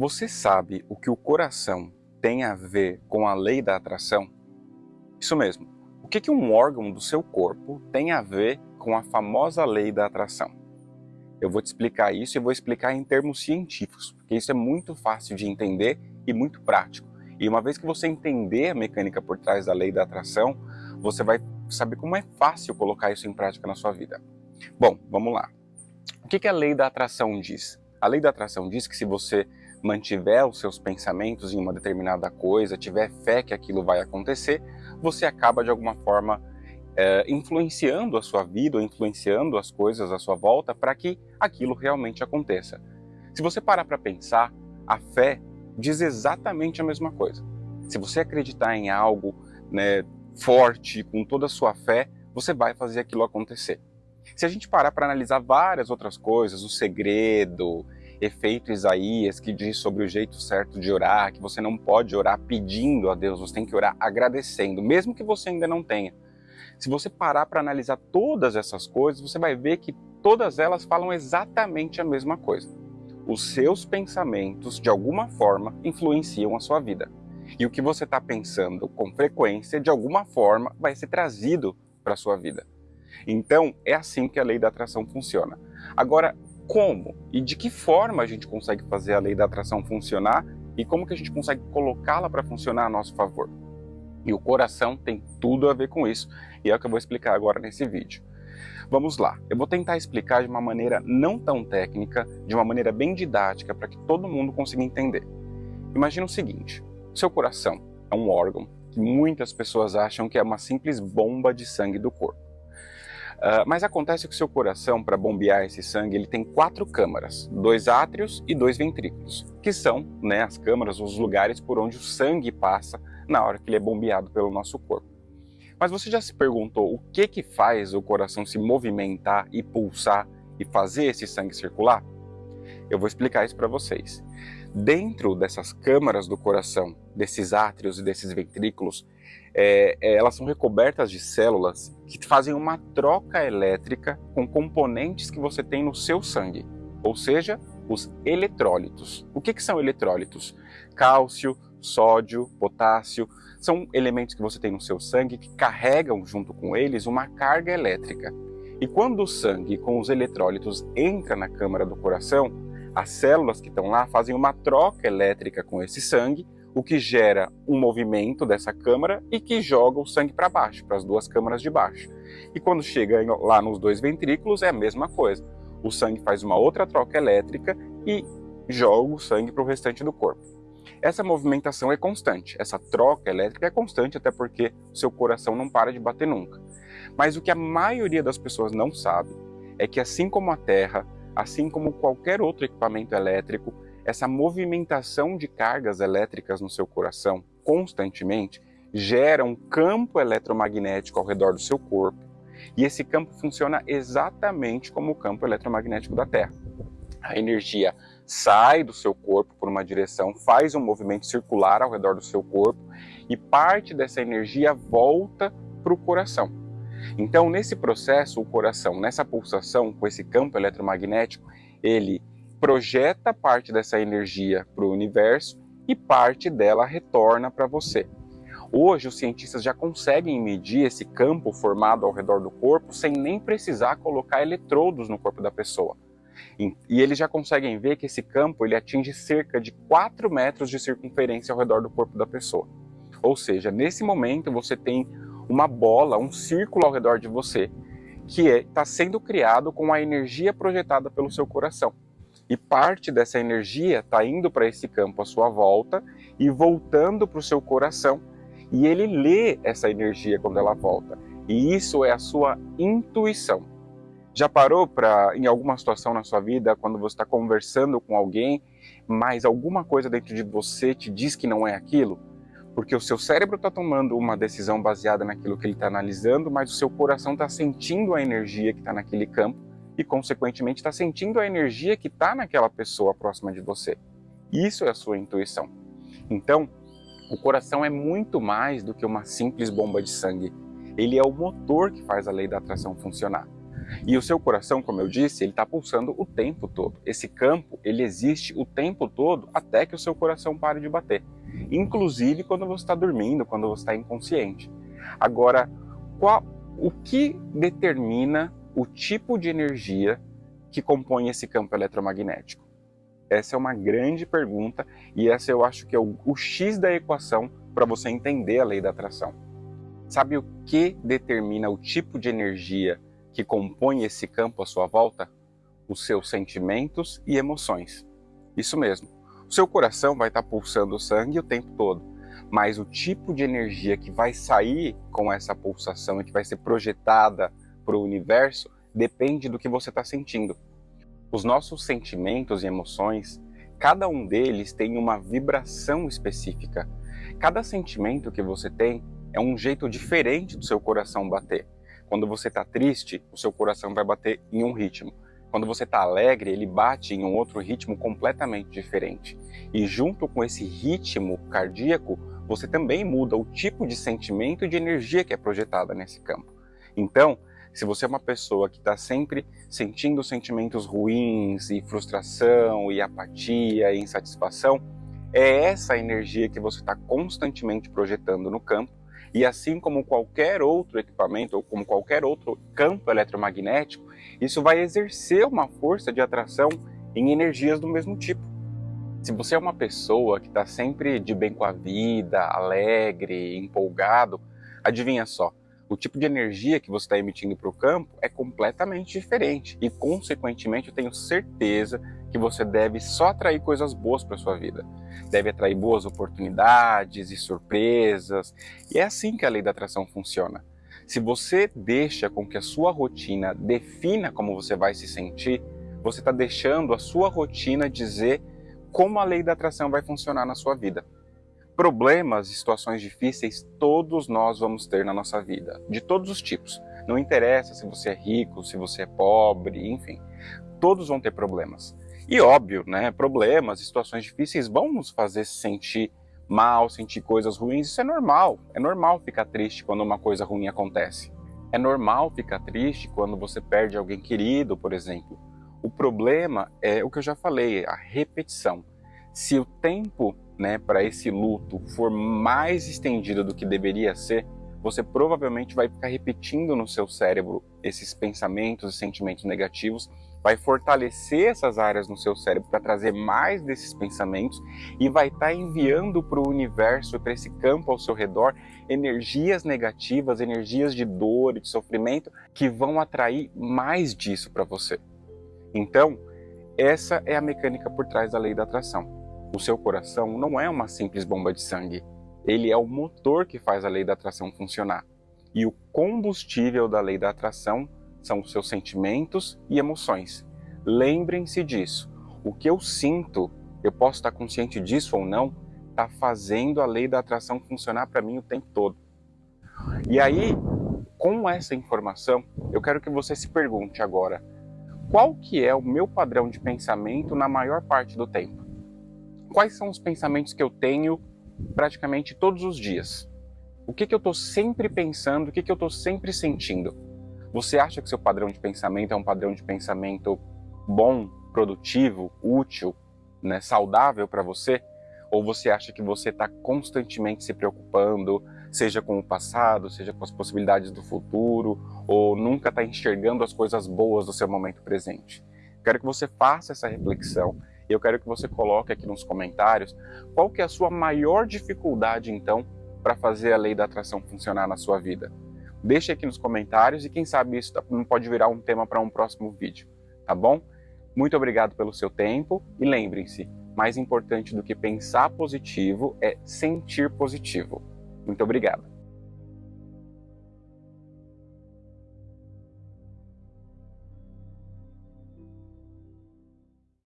Você sabe o que o coração tem a ver com a lei da atração? Isso mesmo. O que, um órgão do seu corpo tem a ver com a famosa lei da atração? Eu vou te explicar isso e vou explicar em termos científicos, porque isso é muito fácil de entender e muito prático. E uma vez que você entender a mecânica por trás da lei da atração, você vai saber como é fácil colocar isso em prática na sua vida. Bom, vamos lá. O que a lei da atração diz? A lei da atração diz que se você mantiver os seus pensamentos em uma determinada coisa, tiver fé que aquilo vai acontecer, você acaba de alguma forma é, influenciando a sua vida, ou influenciando as coisas à sua volta para que aquilo realmente aconteça. Se você parar para pensar, a fé diz exatamente a mesma coisa. Se você acreditar em algo né, forte, com toda a sua fé, você vai fazer aquilo acontecer. Se a gente parar para analisar várias outras coisas, o segredo, efeito Isaías, que diz sobre o jeito certo de orar, que você não pode orar pedindo a Deus, você tem que orar agradecendo, mesmo que você ainda não tenha. Se você parar para analisar todas essas coisas, você vai ver que todas elas falam exatamente a mesma coisa. Os seus pensamentos, de alguma forma, influenciam a sua vida. E o que você está pensando com frequência, de alguma forma, vai ser trazido para a sua vida. Então, é assim que a lei da atração funciona. Agora, como e de que forma a gente consegue fazer a lei da atração funcionar e como que a gente consegue colocá-la para funcionar a nosso favor. E o coração tem tudo a ver com isso, e é o que eu vou explicar agora nesse vídeo. Vamos lá, eu vou tentar explicar de uma maneira não tão técnica, de uma maneira bem didática, para que todo mundo consiga entender. Imagina o seguinte, seu coração é um órgão que muitas pessoas acham que é uma simples bomba de sangue do corpo. Uh, mas acontece que o seu coração, para bombear esse sangue, ele tem quatro câmaras, dois átrios e dois ventrículos, que são né, as câmaras, os lugares por onde o sangue passa na hora que ele é bombeado pelo nosso corpo. Mas você já se perguntou o que, que faz o coração se movimentar e pulsar e fazer esse sangue circular? Eu vou explicar isso para vocês. Dentro dessas câmaras do coração, desses átrios e desses ventrículos, é, é, elas são recobertas de células que fazem uma troca elétrica com componentes que você tem no seu sangue, ou seja, os eletrólitos. O que, que são eletrólitos? Cálcio, sódio, potássio, são elementos que você tem no seu sangue que carregam junto com eles uma carga elétrica. E quando o sangue com os eletrólitos entra na câmara do coração, as células que estão lá fazem uma troca elétrica com esse sangue, o que gera um movimento dessa câmara e que joga o sangue para baixo, para as duas câmaras de baixo. E quando chega lá nos dois ventrículos é a mesma coisa. O sangue faz uma outra troca elétrica e joga o sangue para o restante do corpo. Essa movimentação é constante, essa troca elétrica é constante até porque seu coração não para de bater nunca. Mas o que a maioria das pessoas não sabe é que assim como a Terra, assim como qualquer outro equipamento elétrico, essa movimentação de cargas elétricas no seu coração constantemente gera um campo eletromagnético ao redor do seu corpo. E esse campo funciona exatamente como o campo eletromagnético da Terra. A energia sai do seu corpo por uma direção, faz um movimento circular ao redor do seu corpo e parte dessa energia volta para o coração. Então, nesse processo, o coração, nessa pulsação, com esse campo eletromagnético, ele projeta parte dessa energia para o universo e parte dela retorna para você. Hoje, os cientistas já conseguem medir esse campo formado ao redor do corpo sem nem precisar colocar eletrodos no corpo da pessoa. E eles já conseguem ver que esse campo ele atinge cerca de 4 metros de circunferência ao redor do corpo da pessoa. Ou seja, nesse momento você tem uma bola, um círculo ao redor de você, que está é, sendo criado com a energia projetada pelo seu coração. E parte dessa energia está indo para esse campo à sua volta e voltando para o seu coração. E ele lê essa energia quando ela volta. E isso é a sua intuição. Já parou para, em alguma situação na sua vida, quando você está conversando com alguém, mas alguma coisa dentro de você te diz que não é aquilo? Porque o seu cérebro está tomando uma decisão baseada naquilo que ele está analisando, mas o seu coração está sentindo a energia que está naquele campo e, consequentemente, está sentindo a energia que está naquela pessoa próxima de você. Isso é a sua intuição. Então, o coração é muito mais do que uma simples bomba de sangue. Ele é o motor que faz a lei da atração funcionar. E o seu coração, como eu disse, ele está pulsando o tempo todo. Esse campo, ele existe o tempo todo até que o seu coração pare de bater. Inclusive quando você está dormindo, quando você está inconsciente. Agora, qual, o que determina o tipo de energia que compõe esse campo eletromagnético? Essa é uma grande pergunta e essa eu acho que é o, o X da equação para você entender a lei da atração. Sabe o que determina o tipo de energia que compõe esse campo à sua volta? Os seus sentimentos e emoções. Isso mesmo. O seu coração vai estar pulsando sangue o tempo todo, mas o tipo de energia que vai sair com essa pulsação e que vai ser projetada para o universo depende do que você está sentindo. Os nossos sentimentos e emoções, cada um deles tem uma vibração específica. Cada sentimento que você tem é um jeito diferente do seu coração bater. Quando você está triste, o seu coração vai bater em um ritmo. Quando você está alegre, ele bate em um outro ritmo completamente diferente. E junto com esse ritmo cardíaco, você também muda o tipo de sentimento e de energia que é projetada nesse campo. Então, se você é uma pessoa que está sempre sentindo sentimentos ruins e frustração e apatia e insatisfação, é essa energia que você está constantemente projetando no campo e assim como qualquer outro equipamento ou como qualquer outro campo eletromagnético, isso vai exercer uma força de atração em energias do mesmo tipo. Se você é uma pessoa que está sempre de bem com a vida, alegre, empolgado, adivinha só, o tipo de energia que você está emitindo para o campo é completamente diferente e, consequentemente, eu tenho certeza que você deve só atrair coisas boas para sua vida. Deve atrair boas oportunidades e surpresas. E é assim que a lei da atração funciona. Se você deixa com que a sua rotina defina como você vai se sentir, você está deixando a sua rotina dizer como a lei da atração vai funcionar na sua vida. Problemas e situações difíceis todos nós vamos ter na nossa vida, de todos os tipos. Não interessa se você é rico, se você é pobre, enfim, todos vão ter problemas. E óbvio, né, problemas, situações difíceis vão nos fazer sentir mal, sentir coisas ruins, isso é normal. É normal ficar triste quando uma coisa ruim acontece. É normal ficar triste quando você perde alguém querido, por exemplo. O problema é o que eu já falei, a repetição. Se o tempo né, para esse luto for mais estendido do que deveria ser, você provavelmente vai ficar repetindo no seu cérebro esses pensamentos e sentimentos negativos vai fortalecer essas áreas no seu cérebro para trazer mais desses pensamentos e vai estar tá enviando para o universo, para esse campo ao seu redor, energias negativas, energias de dor e de sofrimento que vão atrair mais disso para você. Então, essa é a mecânica por trás da lei da atração. O seu coração não é uma simples bomba de sangue, ele é o motor que faz a lei da atração funcionar. E o combustível da lei da atração são os seus sentimentos e emoções. Lembrem-se disso. O que eu sinto, eu posso estar consciente disso ou não, está fazendo a lei da atração funcionar para mim o tempo todo. E aí, com essa informação, eu quero que você se pergunte agora, qual que é o meu padrão de pensamento na maior parte do tempo? Quais são os pensamentos que eu tenho praticamente todos os dias? O que, que eu estou sempre pensando, o que, que eu estou sempre sentindo? Você acha que seu padrão de pensamento é um padrão de pensamento bom, produtivo, útil, né, saudável para você? Ou você acha que você está constantemente se preocupando, seja com o passado, seja com as possibilidades do futuro, ou nunca está enxergando as coisas boas do seu momento presente? Quero que você faça essa reflexão eu quero que você coloque aqui nos comentários qual que é a sua maior dificuldade, então, para fazer a lei da atração funcionar na sua vida. Deixe aqui nos comentários e quem sabe isso tá, pode virar um tema para um próximo vídeo, tá bom? Muito obrigado pelo seu tempo e lembrem-se, mais importante do que pensar positivo é sentir positivo. Muito obrigado.